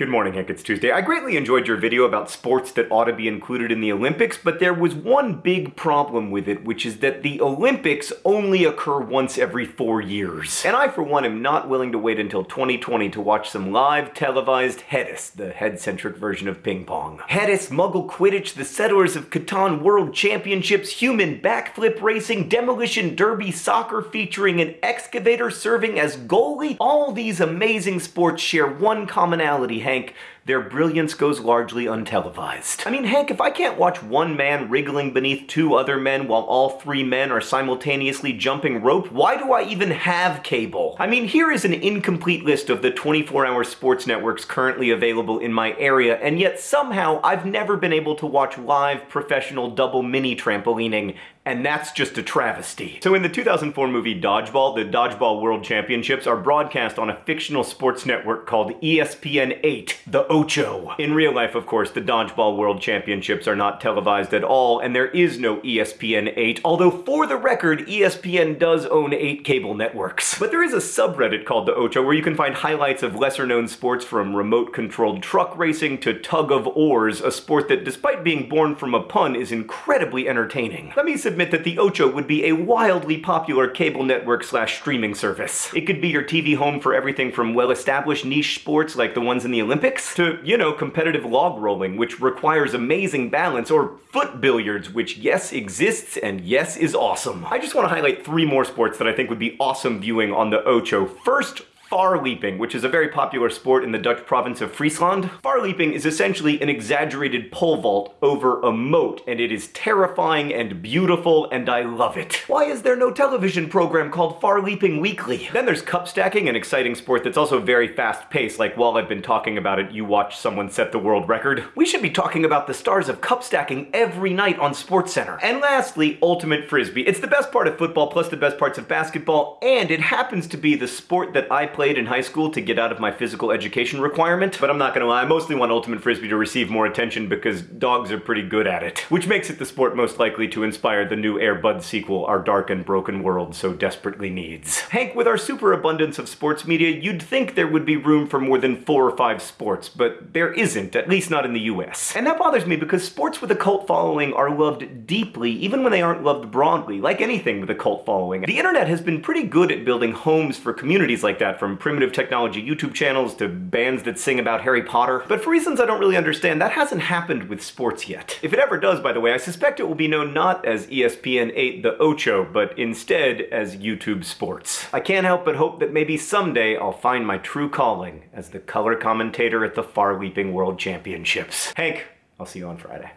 Good morning, Hank. It's Tuesday. I greatly enjoyed your video about sports that ought to be included in the Olympics, but there was one big problem with it, which is that the Olympics only occur once every four years. And I, for one, am not willing to wait until 2020 to watch some live televised Headis, the head-centric version of ping pong. Headis, Muggle Quidditch, the Settlers of Catan World Championships, human backflip racing, demolition derby soccer featuring an excavator serving as goalie, all these amazing sports share one commonality, Hank, their brilliance goes largely untelevised. I mean, Hank, if I can't watch one man wriggling beneath two other men while all three men are simultaneously jumping rope, why do I even have cable? I mean, here is an incomplete list of the 24-hour sports networks currently available in my area, and yet somehow I've never been able to watch live professional double mini trampolining and that's just a travesty. So in the 2004 movie Dodgeball, the Dodgeball World Championships are broadcast on a fictional sports network called ESPN 8, the Ocho. In real life, of course, the Dodgeball World Championships are not televised at all, and there is no ESPN 8, although for the record, ESPN does own 8 cable networks. But there is a subreddit called the Ocho where you can find highlights of lesser-known sports from remote-controlled truck racing to tug of oars, a sport that, despite being born from a pun, is incredibly entertaining. Let me admit that the Ocho would be a wildly popular cable network slash streaming service. It could be your TV home for everything from well-established niche sports like the ones in the Olympics, to, you know, competitive log rolling, which requires amazing balance, or foot billiards, which yes exists and yes is awesome. I just want to highlight three more sports that I think would be awesome viewing on the Ocho. First, Far leaping, which is a very popular sport in the Dutch province of Friesland. Far leaping is essentially an exaggerated pole vault over a moat, and it is terrifying and beautiful, and I love it. Why is there no television program called Far Leaping Weekly? Then there's cup stacking, an exciting sport that's also very fast-paced, like while I've been talking about it, you watch someone set the world record. We should be talking about the stars of cup stacking every night on SportsCenter. And lastly, Ultimate Frisbee. It's the best part of football plus the best parts of basketball, and it happens to be the sport that I play played in high school to get out of my physical education requirement, but I'm not gonna lie, I mostly want Ultimate Frisbee to receive more attention because dogs are pretty good at it, which makes it the sport most likely to inspire the new Air Bud sequel our dark and broken world so desperately needs. Hank, with our superabundance of sports media, you'd think there would be room for more than four or five sports, but there isn't, at least not in the US. And that bothers me because sports with a cult following are loved deeply, even when they aren't loved broadly, like anything with a cult following. The internet has been pretty good at building homes for communities like that, from from primitive technology YouTube channels to bands that sing about Harry Potter. But for reasons I don't really understand, that hasn't happened with sports yet. If it ever does, by the way, I suspect it will be known not as ESPN 8 The Ocho, but instead as YouTube Sports. I can't help but hope that maybe someday I'll find my true calling as the color commentator at the Far Leaping World Championships. Hank, I'll see you on Friday.